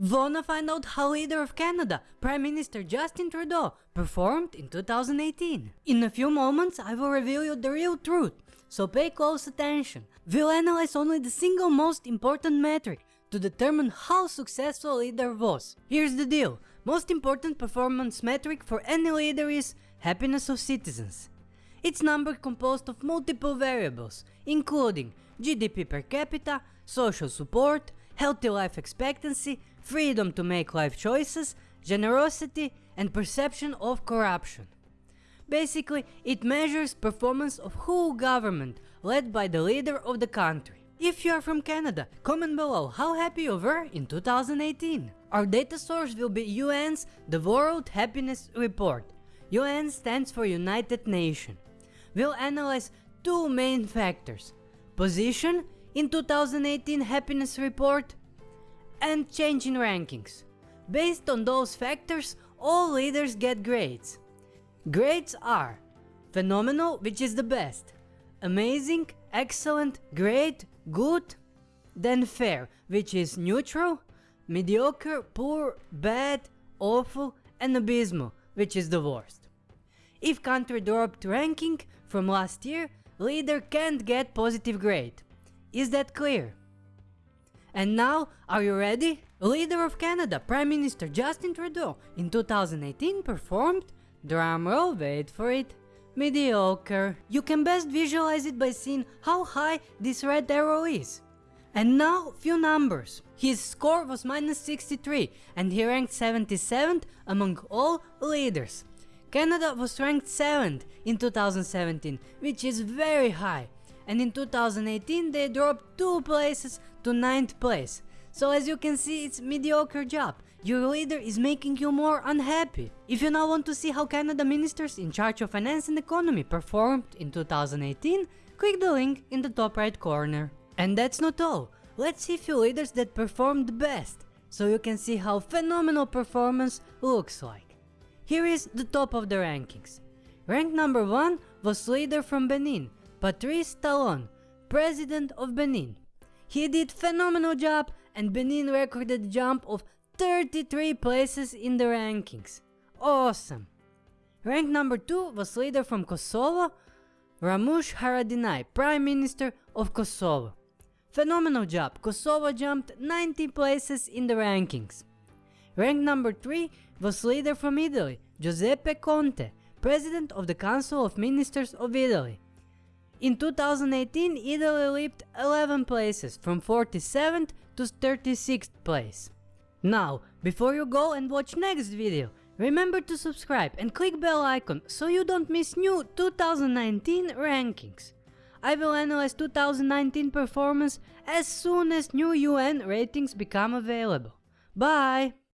Wanna find out how leader of Canada, Prime Minister Justin Trudeau, performed in 2018? In a few moments I will reveal you the real truth, so pay close attention. We'll analyze only the single most important metric to determine how successful leader was. Here's the deal, most important performance metric for any leader is happiness of citizens. It's number composed of multiple variables, including GDP per capita, social support, healthy life expectancy, freedom to make life choices, generosity and perception of corruption. Basically, it measures performance of whole government led by the leader of the country. If you are from Canada, comment below how happy you were in 2018. Our data source will be UN's The World Happiness Report. UN stands for United Nations. We'll analyze two main factors. Position in 2018 happiness report and change in rankings. Based on those factors, all leaders get grades. Grades are phenomenal, which is the best, amazing, excellent, great, good, then fair, which is neutral, mediocre, poor, bad, awful, and abysmal, which is the worst. If country dropped ranking from last year, leader can't get positive grade. Is that clear? And now, are you ready? Leader of Canada, Prime Minister Justin Trudeau in 2018 performed, drumroll wait for it, mediocre. You can best visualize it by seeing how high this red arrow is. And now few numbers. His score was minus 63 and he ranked 77th among all leaders. Canada was ranked 7th in 2017, which is very high and in 2018 they dropped 2 places to 9th place. So as you can see it's mediocre job, your leader is making you more unhappy. If you now want to see how Canada ministers in charge of finance and economy performed in 2018, click the link in the top right corner. And that's not all, let's see few leaders that performed best, so you can see how phenomenal performance looks like. Here is the top of the rankings. Rank number 1 was leader from Benin, Patrice Talon, President of Benin. He did phenomenal job and Benin recorded a jump of 33 places in the rankings. Awesome! Rank number 2 was leader from Kosovo, Ramush Haradinaj, Prime Minister of Kosovo. Phenomenal job, Kosovo jumped 90 places in the rankings. Rank number 3 was leader from Italy, Giuseppe Conte, President of the Council of Ministers of Italy. In 2018, Italy leaped 11 places from 47th to 36th place. Now, before you go and watch next video, remember to subscribe and click bell icon so you don't miss new 2019 rankings. I will analyze 2019 performance as soon as new UN ratings become available. Bye!